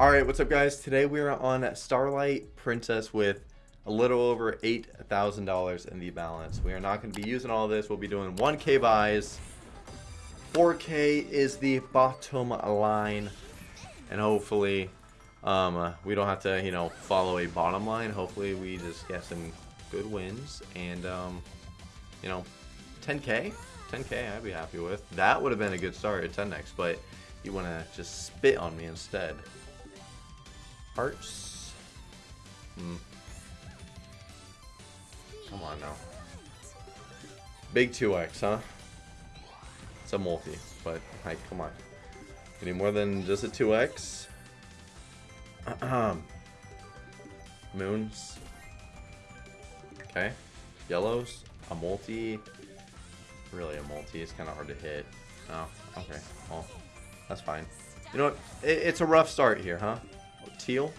Alright, what's up guys? Today we are on Starlight Princess with a little over $8,000 in the balance. We are not going to be using all this. We'll be doing 1k buys. 4k is the bottom line. And hopefully um, uh, we don't have to, you know, follow a bottom line. Hopefully we just get some good wins. And, um, you know, 10k? 10k I'd be happy with. That would have been a good start at 10x, but you want to just spit on me instead. Hearts? Hmm. Come on now. Big 2x, huh? It's a multi, but, like, come on. Need more than just a 2x? Moons. Okay. Yellows. A multi. Really a multi. It's kind of hard to hit. Oh, okay. Well, that's fine. You know what? It, it's a rough start here, huh? Teal.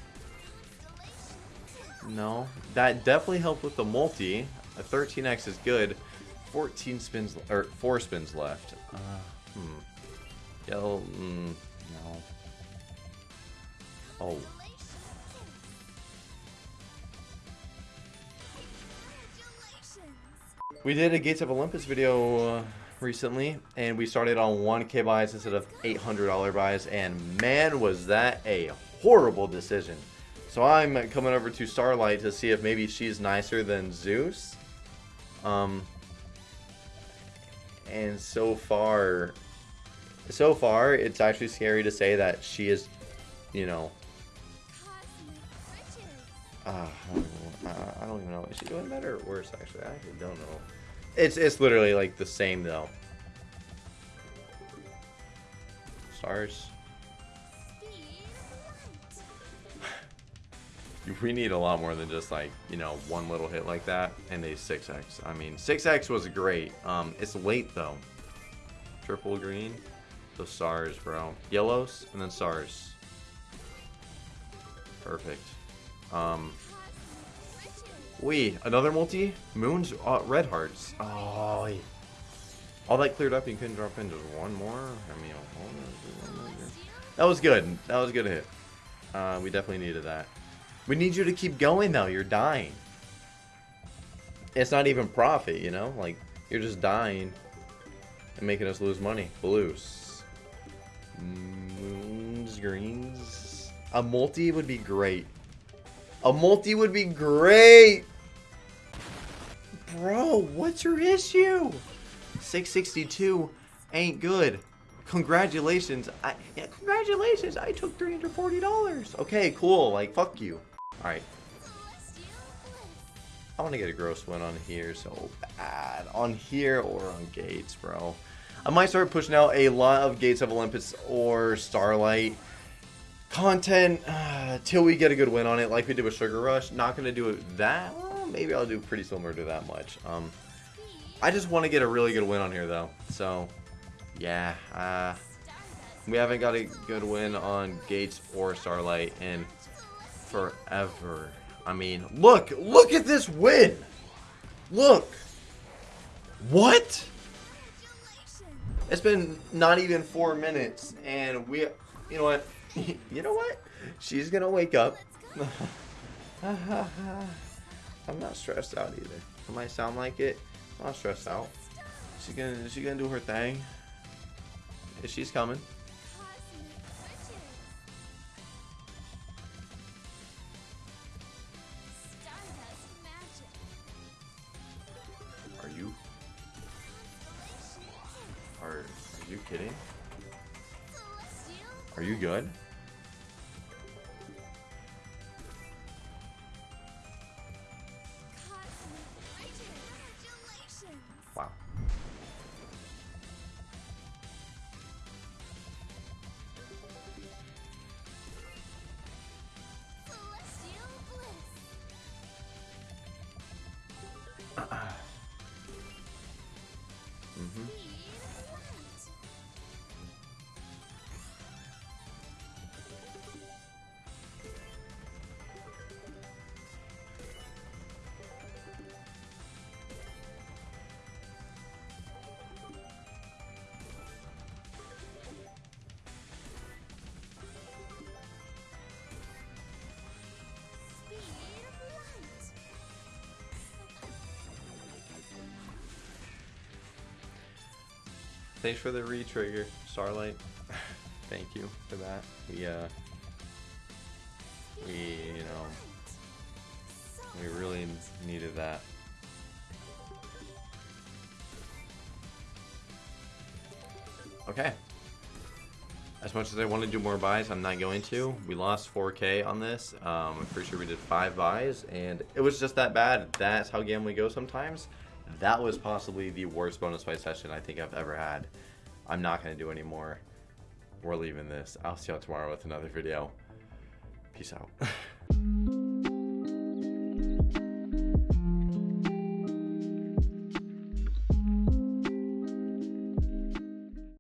No. That definitely helped with the multi. A 13x is good. 14 spins, or 4 spins left. Uh, hmm. Yellow, mm, no. Oh. We did a Gates of Olympus video uh, recently, and we started on 1k buys instead of $800 buys, and man was that a horrible decision. So I'm coming over to Starlight to see if maybe she's nicer than Zeus. Um, and so far, so far, it's actually scary to say that she is, you know, uh, I don't even know. Is she doing better or worse, actually? I actually don't know. It's, it's literally, like, the same, though. Stars. We need a lot more than just like you know one little hit like that and a 6x i mean 6x was great. Um it's late though. Triple green the stars bro. Yellows and then stars perfect. Um we another multi? Moons uh, red hearts. Oh all that cleared up you couldn't drop in just one more? I mean that was good. That was a good hit. Uh, we definitely needed that we need you to keep going though. You're dying. It's not even profit, you know? Like, you're just dying and making us lose money. Blues. Moons, greens. A multi would be great. A multi would be great! Bro, what's your issue? 662 ain't good. Congratulations. I, yeah, congratulations. I took $340. Okay, cool. Like, fuck you. Alright. I want to get a gross win on here so bad. On here or on Gates, bro. I might start pushing out a lot of Gates of Olympus or Starlight content uh, till we get a good win on it like we did with Sugar Rush. Not going to do it that well, Maybe I'll do pretty similar to that much. Um, I just want to get a really good win on here though. So, yeah. Uh, we haven't got a good win on Gates or Starlight and forever. I mean, look, look at this win. Look. What? It's been not even four minutes, and we, you know what? you know what? She's gonna wake up. I'm not stressed out either. It might sound like it. I'm not stressed out. She's gonna, she's gonna do her thing. She's coming. Kidding? Are you good? Wow. mm-hmm. Thanks for the re-trigger, Starlight. Thank you for that. We, uh, we, you know, we really needed that. Okay. As much as I want to do more buys, I'm not going to. We lost 4k on this. Um, I'm pretty sure we did 5 buys, and it was just that bad. That's how gambling goes sometimes. That was possibly the worst bonus fight session I think I've ever had. I'm not going to do any more. We're leaving this. I'll see y'all tomorrow with another video. Peace out.